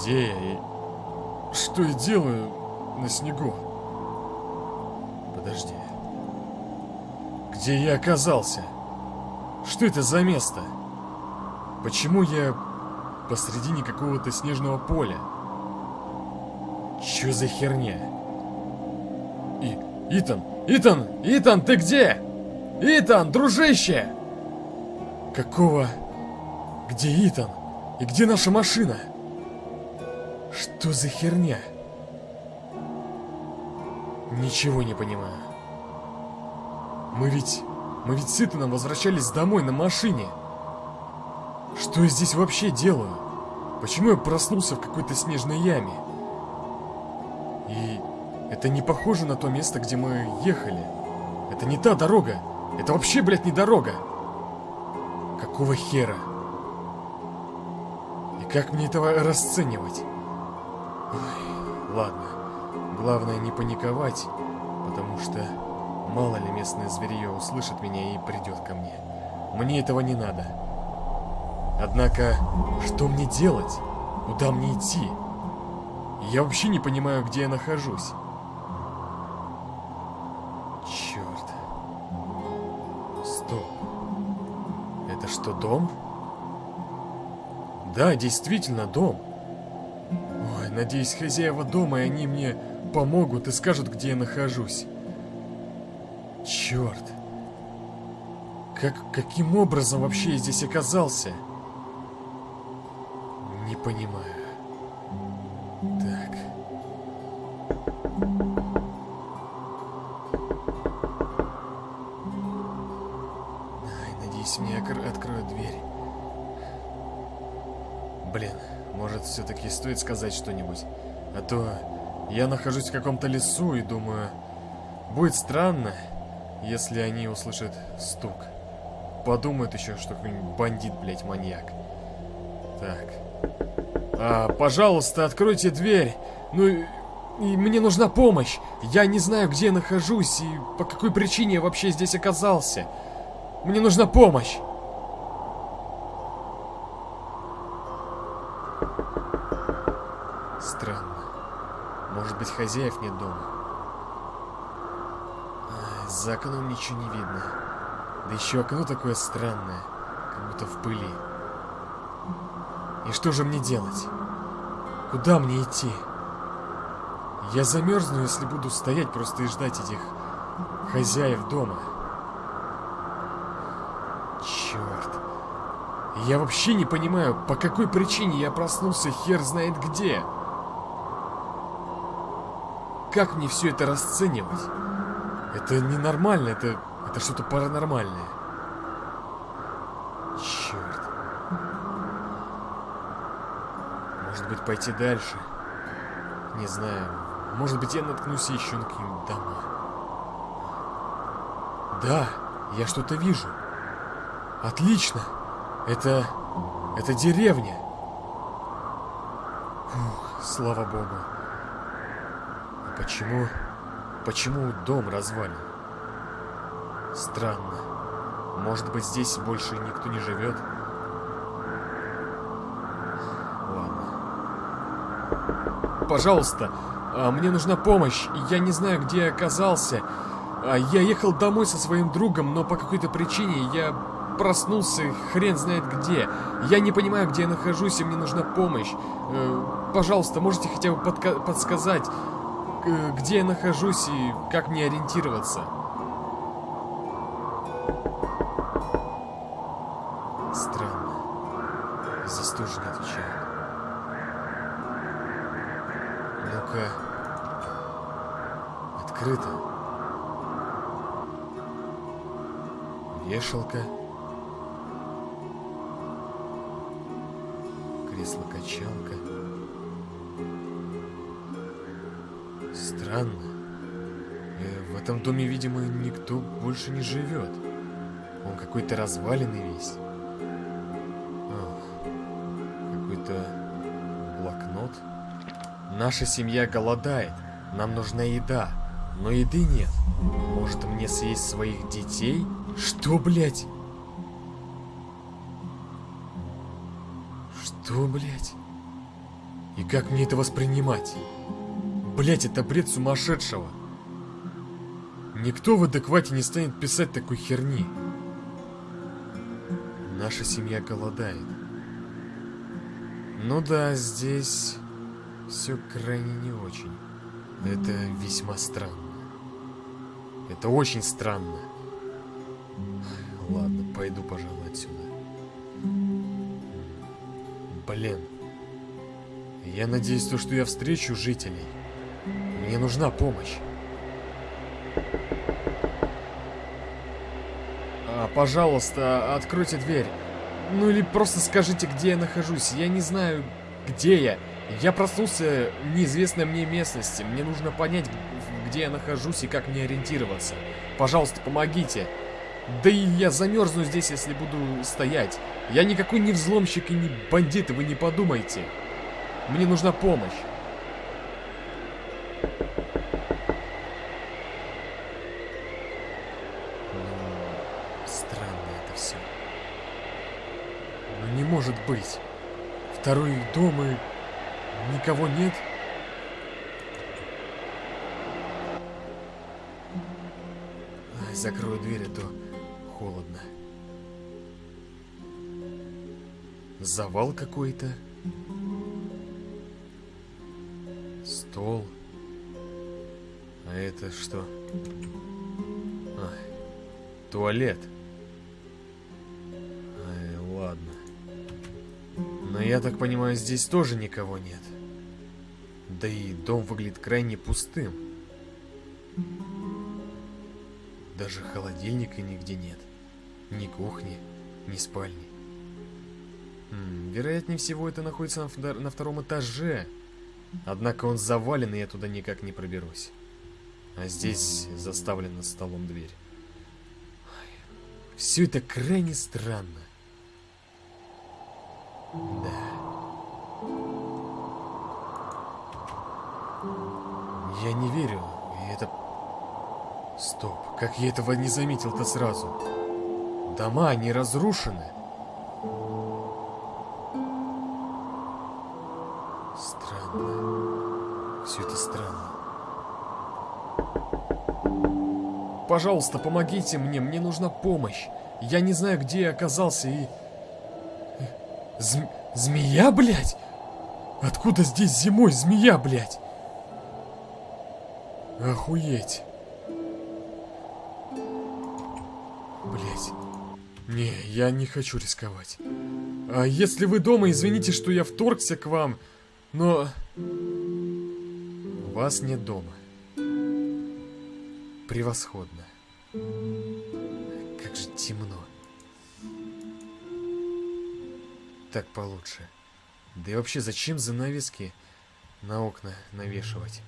где я и что я делаю на снегу? Подожди. Где я оказался? Что это за место? Почему я посредине какого-то снежного поля? Чё за херня? И... Итан! Итан! Итан, ты где? Итан, дружище! Какого... Где Итан? И где наша машина? Что за херня? Ничего не понимаю. Мы ведь... Мы ведь с Итаном возвращались домой на машине. Что я здесь вообще делаю? Почему я проснулся в какой-то снежной яме? И это не похоже на то место, где мы ехали. Это не та дорога. Это вообще, блядь, не дорога. Какого хера? И как мне этого расценивать? Ой, ладно. Главное не паниковать, потому что мало ли местное зверье услышит меня и придет ко мне. Мне этого не надо. Однако, что мне делать? Куда мне идти? Я вообще не понимаю, где я нахожусь. Черт. Стоп. Это что, дом? Да, действительно, дом. Ой, надеюсь, хозяева дома, и они мне помогут и скажут, где я нахожусь. Черт. Как, каким образом вообще я здесь оказался? Не понимаю. Все-таки стоит сказать что-нибудь. А то я нахожусь в каком-то лесу и думаю, будет странно, если они услышат стук. Подумают еще, что какой-нибудь бандит, блядь, маньяк. Так. А, пожалуйста, откройте дверь. Ну, и, мне нужна помощь. Я не знаю, где я нахожусь и по какой причине я вообще здесь оказался. Мне нужна помощь. Странно. Может быть, хозяев нет дома. За окном ничего не видно. Да еще окно такое странное, как будто в пыли. И что же мне делать? Куда мне идти? Я замерзну, если буду стоять просто и ждать этих хозяев дома. Черт. Я вообще не понимаю, по какой причине я проснулся хер знает где. Как мне все это расценивать? Это ненормально, это, это что-то паранормальное. Черт. Может быть, пойти дальше? Не знаю. Может быть, я наткнусь еще на какие-нибудь дома. Да, я что-то вижу. Отлично. Это... это деревня. Фух, слава богу. Почему... Почему дом развален? Странно. Может быть, здесь больше никто не живет? Пожалуйста, а, мне нужна помощь. Я не знаю, где я оказался. А, я ехал домой со своим другом, но по какой-то причине я проснулся хрен знает где. Я не понимаю, где я нахожусь, и мне нужна помощь. Э, пожалуйста, можете хотя бы подсказать, где я нахожусь и как мне ориентироваться? Странно. Здесь тоже не отвечает. Ну-ка. Открыто. Вешалка. Кресло-качалка. Странно. Э, в этом доме, видимо, никто больше не живет. Он какой-то разваленный весь. Какой-то блокнот. Наша семья голодает. Нам нужна еда. Но еды нет. Может мне съесть своих детей? Что, блядь? Что, блядь? И как мне это воспринимать? Блять, это бред сумасшедшего. Никто в адеквате не станет писать такой херни. Наша семья голодает. Ну да, здесь все крайне не очень. Это весьма странно. Это очень странно. Ладно, пойду, пожалуй, отсюда. Блин. Я надеюсь, то, что я встречу жителей. Мне нужна помощь. А, пожалуйста, откройте дверь. Ну или просто скажите, где я нахожусь. Я не знаю, где я. Я проснулся в неизвестной мне местности. Мне нужно понять, где я нахожусь и как мне ориентироваться. Пожалуйста, помогите. Да и я замерзну здесь, если буду стоять. Я никакой не взломщик и не бандит, вы не подумайте. Мне нужна помощь. Ну, странно это все. Ну не может быть. Второй дом и никого нет. Закрою дверь, а то холодно. Завал какой-то. Стол. А это что? А, туалет. Ай, Но я так понимаю, здесь тоже никого нет. Да и дом выглядит крайне пустым. Даже холодильника нигде нет. Ни кухни, ни спальни. М вероятнее всего, это находится на, на втором этаже. Однако он завален, и я туда никак не проберусь. А здесь заставлена столом дверь. Все это крайне странно. Да. Я не верю, и это... Стоп, как я этого не заметил-то сразу? Дома, они разрушены. Странно. Все это странно. Пожалуйста, помогите мне, мне нужна помощь. Я не знаю, где я оказался и... Зм... Змея, блядь? Откуда здесь зимой змея, блядь? Охуеть. Блять. Не, я не хочу рисковать. А если вы дома, извините, что я вторгся к вам, но... Вас нет дома. Превосходно. Как же темно. Так получше. Да и вообще, зачем занавески на окна навешивать?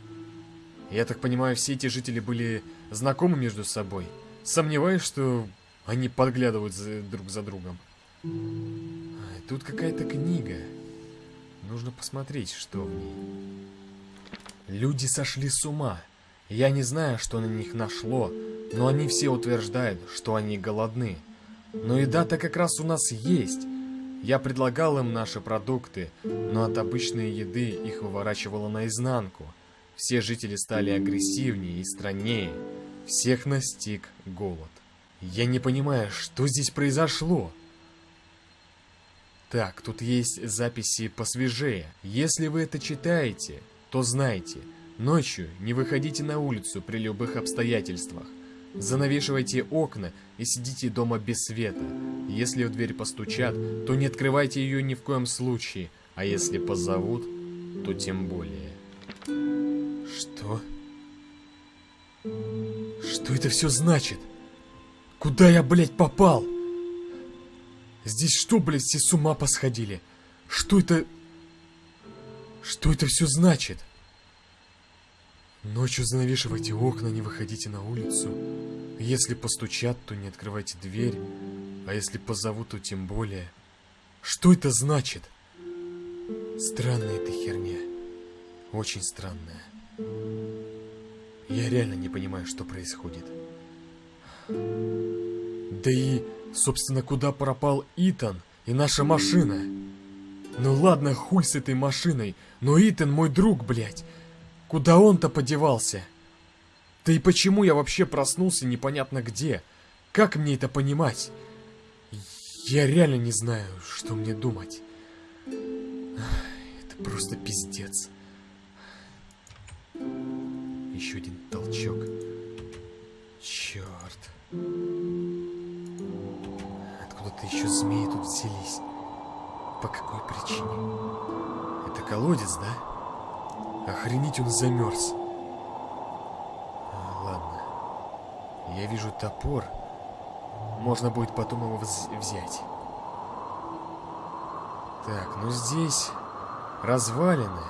Я так понимаю, все эти жители были знакомы между собой. Сомневаюсь, что они подглядывают за, друг за другом. А, тут какая-то книга. Нужно посмотреть, что в ней. Люди сошли с ума. Я не знаю, что на них нашло, но они все утверждают, что они голодны. Но еда-то как раз у нас есть. Я предлагал им наши продукты, но от обычной еды их выворачивало наизнанку. Все жители стали агрессивнее и страннее. Всех настиг голод. Я не понимаю, что здесь произошло. Так, тут есть записи посвежее. Если вы это читаете, то знайте, ночью не выходите на улицу при любых обстоятельствах. Занавешивайте окна и сидите дома без света. Если в дверь постучат, то не открывайте ее ни в коем случае, а если позовут, то тем более. Что? Что это все значит? Куда я, блядь, попал? Здесь что, блядь, все с ума посходили? Что это... Что это все значит? Ночью занавешивайте окна, не выходите на улицу. Если постучат, то не открывайте дверь. А если позовут, то тем более. Что это значит? Странная эта херня. Очень странная. Я реально не понимаю, что происходит. Да и, собственно, куда пропал Итан и наша машина? Ну ладно, хуй с этой машиной, но Итан мой друг, блядь. Куда он-то подевался? Да и почему я вообще проснулся непонятно где? Как мне это понимать? Я реально не знаю, что мне думать. Это просто пиздец. Еще один толчок. Черт. Откуда-то еще змеи тут взялись. По какой причине? Это колодец, да? Охренеть он замерз. А, ладно. Я вижу топор. Можно будет потом его вз- взять. Так, ну здесь развалины.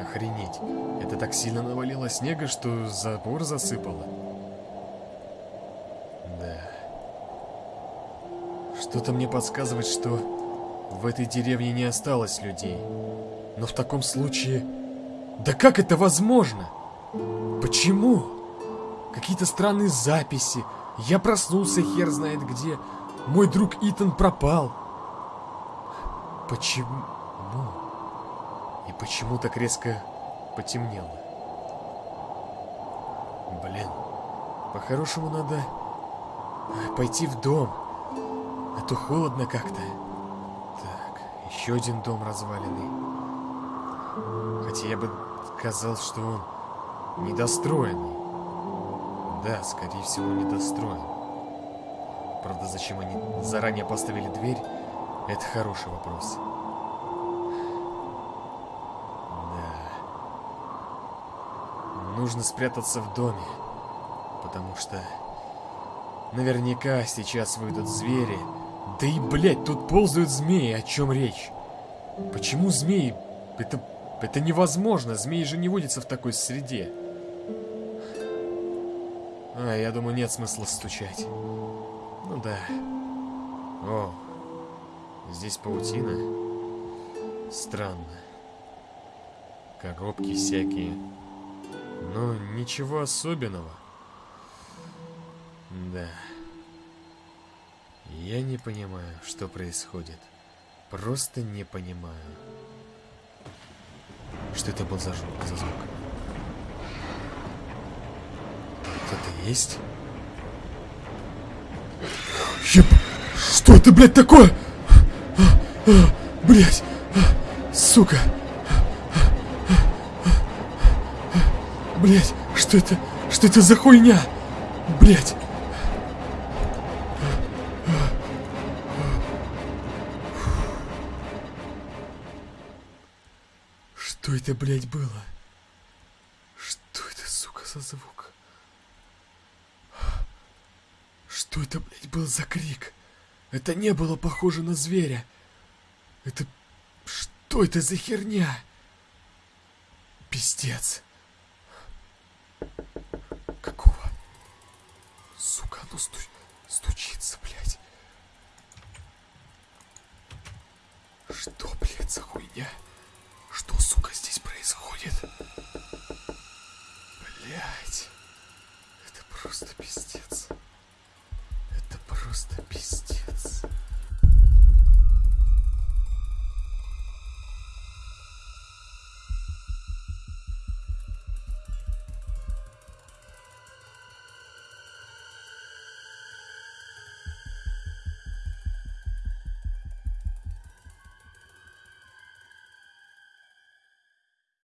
Охренеть. Это так сильно навалило снега, что забор засыпало. Да. Что-то мне подсказывает, что в этой деревне не осталось людей. Но в таком случае... Да как это возможно? Почему? Какие-то странные записи. Я проснулся хер знает где. Мой друг Итан пропал. Почему? И почему так резко потемнело? Блин, по-хорошему надо пойти в дом. А то холодно как-то. Так, еще один дом разваленный. Хотя я бы сказал, что он недостроенный. Да, скорее всего, недостроен. Правда, зачем они заранее поставили дверь, это хороший вопрос. Да. Нужно спрятаться в доме, потому что наверняка сейчас выйдут звери. Да и, блядь, тут ползают змеи, о чем речь? Почему змеи? Это, это невозможно, змеи же не водятся в такой среде. А, я думаю, нет смысла стучать. Ну да. О, здесь паутина. Странно. Коробки всякие. Но ничего особенного. Да. Я не понимаю, что происходит. Просто не понимаю. Что это был за? За звук? Кто-то есть? Еб... Что это, блядь, такое? Блядь! Сука! Блядь, что это? Что это за хуйня? Блядь! Это, блядь, было? Что это, сука, за звук? Что это, блядь, был за крик? Это не было похоже на зверя. Это... Что это за херня? Пиздец. Какого? Сука, оно сту... стучится, блядь. Что, блядь, за хуйня? Что, сука, происходит? Блять. Это просто пиздец. Это просто пиздец.